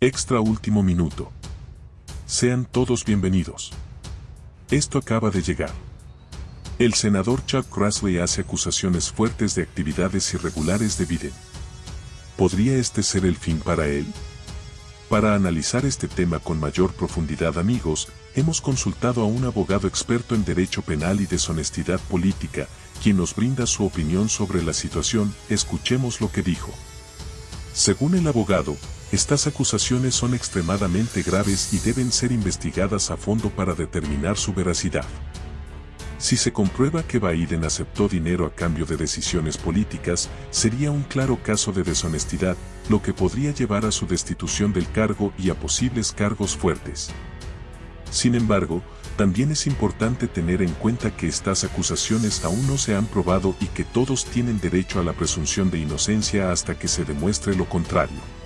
Extra último minuto. Sean todos bienvenidos. Esto acaba de llegar. El senador Chuck Grassley hace acusaciones fuertes de actividades irregulares de Biden. ¿Podría este ser el fin para él? Para analizar este tema con mayor profundidad amigos, hemos consultado a un abogado experto en derecho penal y deshonestidad política, quien nos brinda su opinión sobre la situación, escuchemos lo que dijo. Según el abogado, estas acusaciones son extremadamente graves y deben ser investigadas a fondo para determinar su veracidad. Si se comprueba que Biden aceptó dinero a cambio de decisiones políticas, sería un claro caso de deshonestidad, lo que podría llevar a su destitución del cargo y a posibles cargos fuertes. Sin embargo, también es importante tener en cuenta que estas acusaciones aún no se han probado y que todos tienen derecho a la presunción de inocencia hasta que se demuestre lo contrario.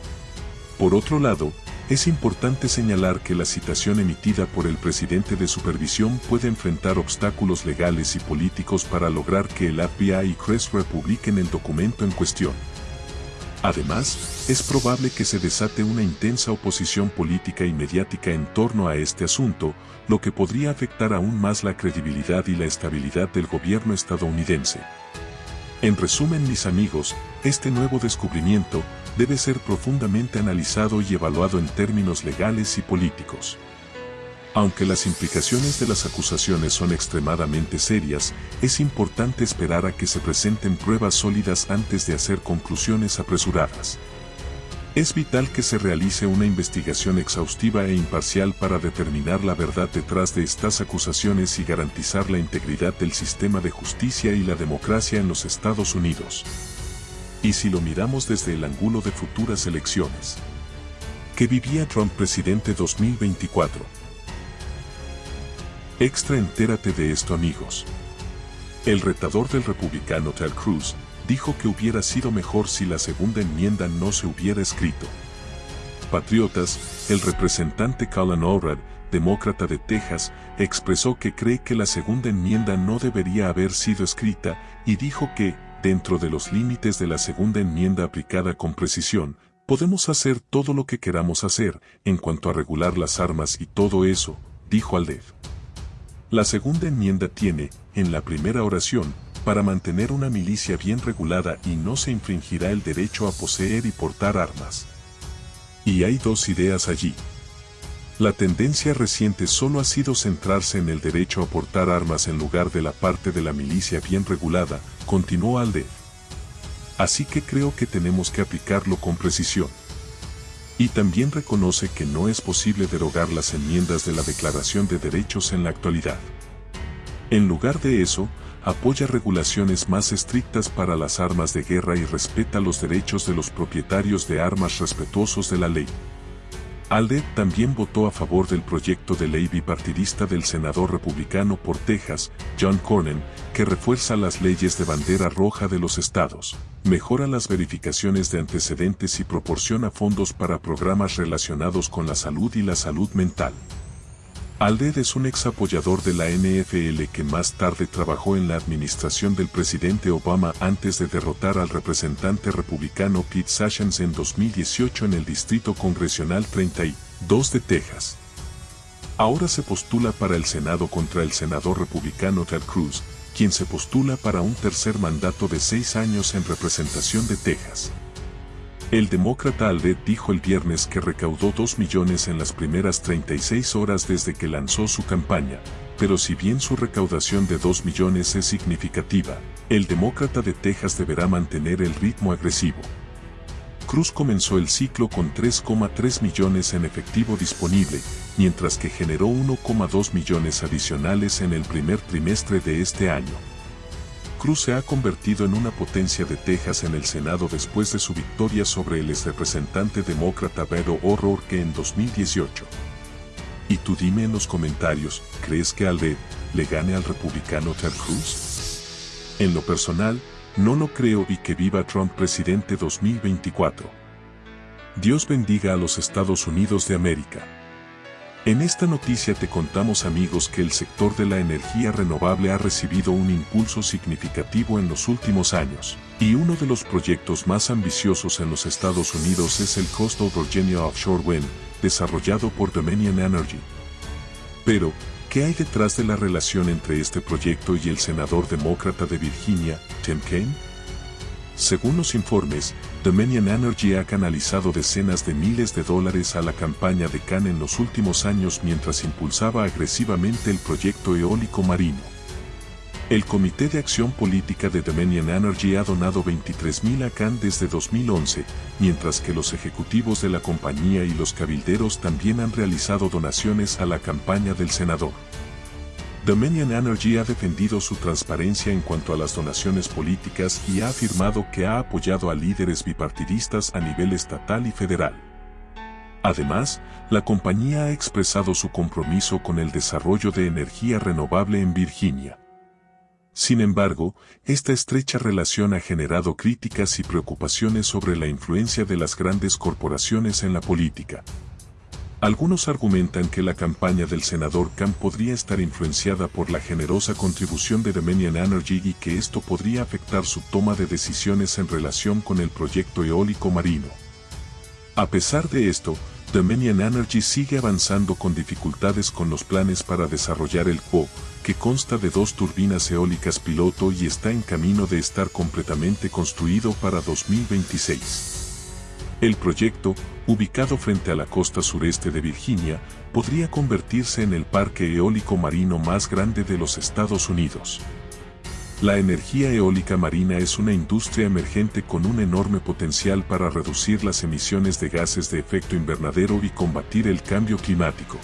Por otro lado, es importante señalar que la citación emitida por el presidente de supervisión puede enfrentar obstáculos legales y políticos para lograr que el FBI y CRES republiquen el documento en cuestión. Además, es probable que se desate una intensa oposición política y mediática en torno a este asunto, lo que podría afectar aún más la credibilidad y la estabilidad del gobierno estadounidense. En resumen mis amigos, este nuevo descubrimiento, debe ser profundamente analizado y evaluado en términos legales y políticos. Aunque las implicaciones de las acusaciones son extremadamente serias, es importante esperar a que se presenten pruebas sólidas antes de hacer conclusiones apresuradas. Es vital que se realice una investigación exhaustiva e imparcial para determinar la verdad detrás de estas acusaciones y garantizar la integridad del sistema de justicia y la democracia en los Estados Unidos. Y si lo miramos desde el ángulo de futuras elecciones. ¿Qué vivía Trump presidente 2024? Extra entérate de esto amigos. El retador del republicano Ted Cruz dijo que hubiera sido mejor si la segunda enmienda no se hubiera escrito. Patriotas, el representante Colin Orad, demócrata de Texas, expresó que cree que la segunda enmienda no debería haber sido escrita y dijo que, dentro de los límites de la segunda enmienda aplicada con precisión, podemos hacer todo lo que queramos hacer en cuanto a regular las armas y todo eso, dijo Aldev. La segunda enmienda tiene, en la primera oración, para mantener una milicia bien regulada y no se infringirá el derecho a poseer y portar armas. Y hay dos ideas allí. La tendencia reciente solo ha sido centrarse en el derecho a portar armas en lugar de la parte de la milicia bien regulada, continuó Alde. Así que creo que tenemos que aplicarlo con precisión. Y también reconoce que no es posible derogar las enmiendas de la Declaración de Derechos en la actualidad. En lugar de eso, apoya regulaciones más estrictas para las armas de guerra y respeta los derechos de los propietarios de armas respetuosos de la ley. ALDE también votó a favor del proyecto de ley bipartidista del senador republicano por Texas, John Cornyn, que refuerza las leyes de bandera roja de los estados, mejora las verificaciones de antecedentes y proporciona fondos para programas relacionados con la salud y la salud mental. Alded es un ex apoyador de la NFL que más tarde trabajó en la administración del presidente Obama antes de derrotar al representante republicano Pete Sessions en 2018 en el Distrito Congresional 32 de Texas. Ahora se postula para el Senado contra el senador republicano Ted Cruz, quien se postula para un tercer mandato de seis años en representación de Texas. El demócrata Alde dijo el viernes que recaudó 2 millones en las primeras 36 horas desde que lanzó su campaña, pero si bien su recaudación de 2 millones es significativa, el demócrata de Texas deberá mantener el ritmo agresivo. Cruz comenzó el ciclo con 3,3 millones en efectivo disponible, mientras que generó 1,2 millones adicionales en el primer trimestre de este año. Cruz se ha convertido en una potencia de Texas en el Senado después de su victoria sobre el ex representante demócrata Beto O'Rourke en 2018. Y tú dime en los comentarios, ¿crees que Alde le gane al republicano Ted Cruz? En lo personal, no lo creo y que viva Trump presidente 2024. Dios bendiga a los Estados Unidos de América. En esta noticia te contamos amigos que el sector de la energía renovable ha recibido un impulso significativo en los últimos años, Y uno de los proyectos más ambiciosos en los Estados Unidos es el Coastal Virginia Offshore Wind, desarrollado por Dominion Energy. Pero, ¿qué hay detrás de la relación entre este proyecto y el senador demócrata de Virginia, Tim Kaine? Según los informes, Dominion Energy ha canalizado decenas de miles de dólares a la campaña de Khan en los últimos años mientras impulsaba agresivamente el proyecto eólico marino. El Comité de Acción Política de Dominion Energy ha donado 23.000 a Khan desde 2011, mientras que los ejecutivos de la compañía y los cabilderos también han realizado donaciones a la campaña del senador. Dominion Energy ha defendido su transparencia en cuanto a las donaciones políticas y ha afirmado que ha apoyado a líderes bipartidistas a nivel estatal y federal. Además, la compañía ha expresado su compromiso con el desarrollo de energía renovable en Virginia. Sin embargo, esta estrecha relación ha generado críticas y preocupaciones sobre la influencia de las grandes corporaciones en la política. Algunos argumentan que la campaña del senador Khan podría estar influenciada por la generosa contribución de Dominion Energy y que esto podría afectar su toma de decisiones en relación con el proyecto eólico marino. A pesar de esto, Dominion Energy sigue avanzando con dificultades con los planes para desarrollar el PO, que consta de dos turbinas eólicas piloto y está en camino de estar completamente construido para 2026. El proyecto, ubicado frente a la costa sureste de Virginia, podría convertirse en el parque eólico marino más grande de los Estados Unidos. La energía eólica marina es una industria emergente con un enorme potencial para reducir las emisiones de gases de efecto invernadero y combatir el cambio climático.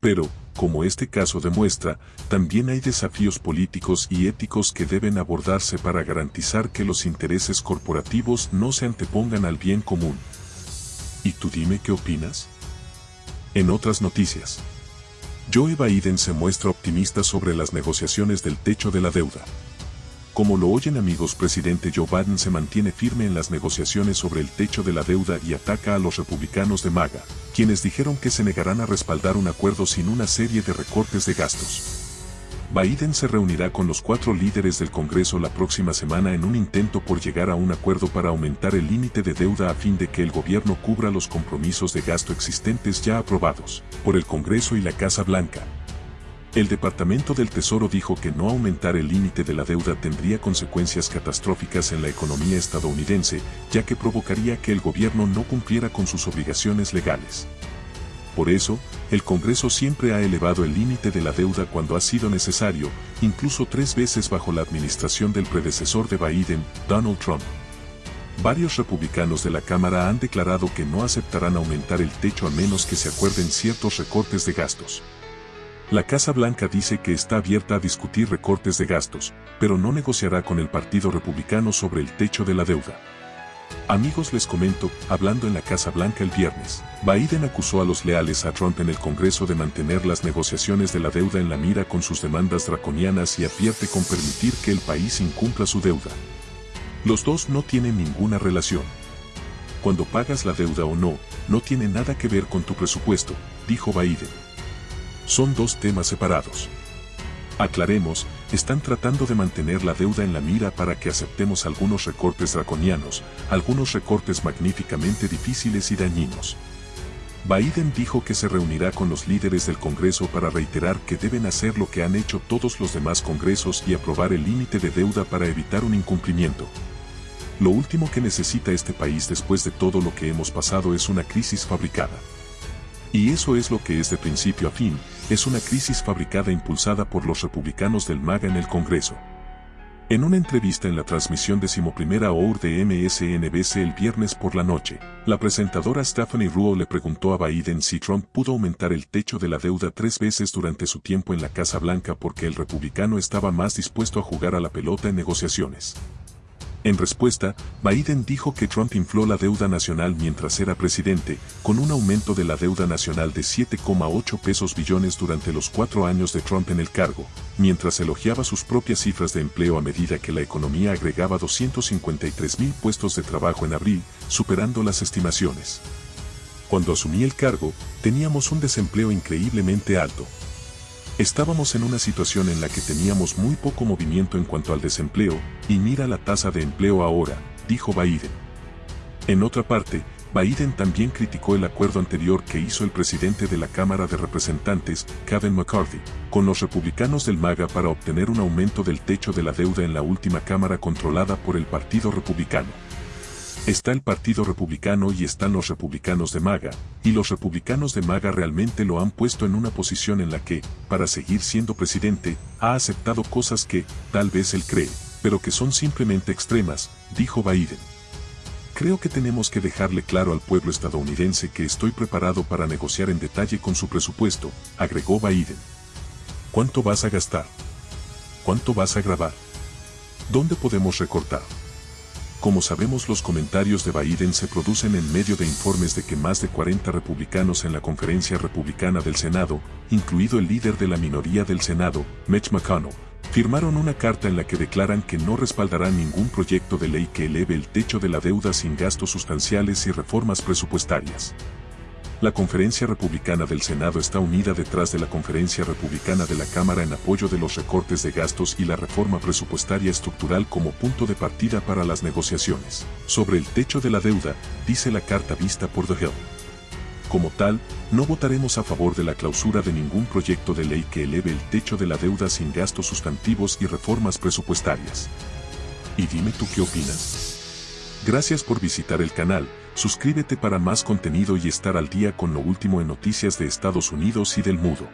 Pero, como este caso demuestra, también hay desafíos políticos y éticos que deben abordarse para garantizar que los intereses corporativos no se antepongan al bien común. ¿Y tú dime qué opinas? En otras noticias. Joe Biden se muestra optimista sobre las negociaciones del techo de la deuda. Como lo oyen amigos, presidente Joe Biden se mantiene firme en las negociaciones sobre el techo de la deuda y ataca a los republicanos de MAGA, quienes dijeron que se negarán a respaldar un acuerdo sin una serie de recortes de gastos. Biden se reunirá con los cuatro líderes del Congreso la próxima semana en un intento por llegar a un acuerdo para aumentar el límite de deuda a fin de que el gobierno cubra los compromisos de gasto existentes ya aprobados por el Congreso y la Casa Blanca, el Departamento del Tesoro dijo que no aumentar el límite de la deuda tendría consecuencias catastróficas en la economía estadounidense, ya que provocaría que el gobierno no cumpliera con sus obligaciones legales. Por eso, el Congreso siempre ha elevado el límite de la deuda cuando ha sido necesario, incluso tres veces bajo la administración del predecesor de Biden, Donald Trump. Varios republicanos de la Cámara han declarado que no aceptarán aumentar el techo a menos que se acuerden ciertos recortes de gastos. La Casa Blanca dice que está abierta a discutir recortes de gastos, pero no negociará con el Partido Republicano sobre el techo de la deuda. Amigos les comento, hablando en la Casa Blanca el viernes, Biden acusó a los leales a Trump en el Congreso de mantener las negociaciones de la deuda en la mira con sus demandas draconianas y advierte con permitir que el país incumpla su deuda. Los dos no tienen ninguna relación. Cuando pagas la deuda o no, no tiene nada que ver con tu presupuesto, dijo Biden son dos temas separados. Aclaremos, están tratando de mantener la deuda en la mira para que aceptemos algunos recortes draconianos, algunos recortes magníficamente difíciles y dañinos. Biden dijo que se reunirá con los líderes del Congreso para reiterar que deben hacer lo que han hecho todos los demás congresos y aprobar el límite de deuda para evitar un incumplimiento. Lo último que necesita este país después de todo lo que hemos pasado es una crisis fabricada. Y eso es lo que es de principio a fin, es una crisis fabricada impulsada por los republicanos del MAGA en el Congreso. En una entrevista en la transmisión decimoprimera OUR de MSNBC el viernes por la noche, la presentadora Stephanie Ruo le preguntó a Biden si Trump pudo aumentar el techo de la deuda tres veces durante su tiempo en la Casa Blanca porque el republicano estaba más dispuesto a jugar a la pelota en negociaciones. En respuesta, Biden dijo que Trump infló la deuda nacional mientras era presidente, con un aumento de la deuda nacional de 7,8 pesos billones durante los cuatro años de Trump en el cargo, mientras elogiaba sus propias cifras de empleo a medida que la economía agregaba 253 mil puestos de trabajo en abril, superando las estimaciones. Cuando asumí el cargo, teníamos un desempleo increíblemente alto. Estábamos en una situación en la que teníamos muy poco movimiento en cuanto al desempleo, y mira la tasa de empleo ahora, dijo Biden. En otra parte, Biden también criticó el acuerdo anterior que hizo el presidente de la Cámara de Representantes, Kevin McCarthy, con los republicanos del MAGA para obtener un aumento del techo de la deuda en la última Cámara controlada por el Partido Republicano. Está el Partido Republicano y están los republicanos de MAGA, y los republicanos de MAGA realmente lo han puesto en una posición en la que, para seguir siendo presidente, ha aceptado cosas que, tal vez él cree, pero que son simplemente extremas, dijo Biden. Creo que tenemos que dejarle claro al pueblo estadounidense que estoy preparado para negociar en detalle con su presupuesto, agregó Biden. ¿Cuánto vas a gastar? ¿Cuánto vas a grabar? ¿Dónde podemos recortar? Como sabemos los comentarios de Biden se producen en medio de informes de que más de 40 republicanos en la conferencia republicana del Senado, incluido el líder de la minoría del Senado, Mitch McConnell, firmaron una carta en la que declaran que no respaldarán ningún proyecto de ley que eleve el techo de la deuda sin gastos sustanciales y reformas presupuestarias. La conferencia republicana del Senado está unida detrás de la conferencia republicana de la Cámara en apoyo de los recortes de gastos y la reforma presupuestaria estructural como punto de partida para las negociaciones. Sobre el techo de la deuda, dice la carta vista por The Hill. Como tal, no votaremos a favor de la clausura de ningún proyecto de ley que eleve el techo de la deuda sin gastos sustantivos y reformas presupuestarias. Y dime tú qué opinas. Gracias por visitar el canal, suscríbete para más contenido y estar al día con lo último en noticias de Estados Unidos y del mundo.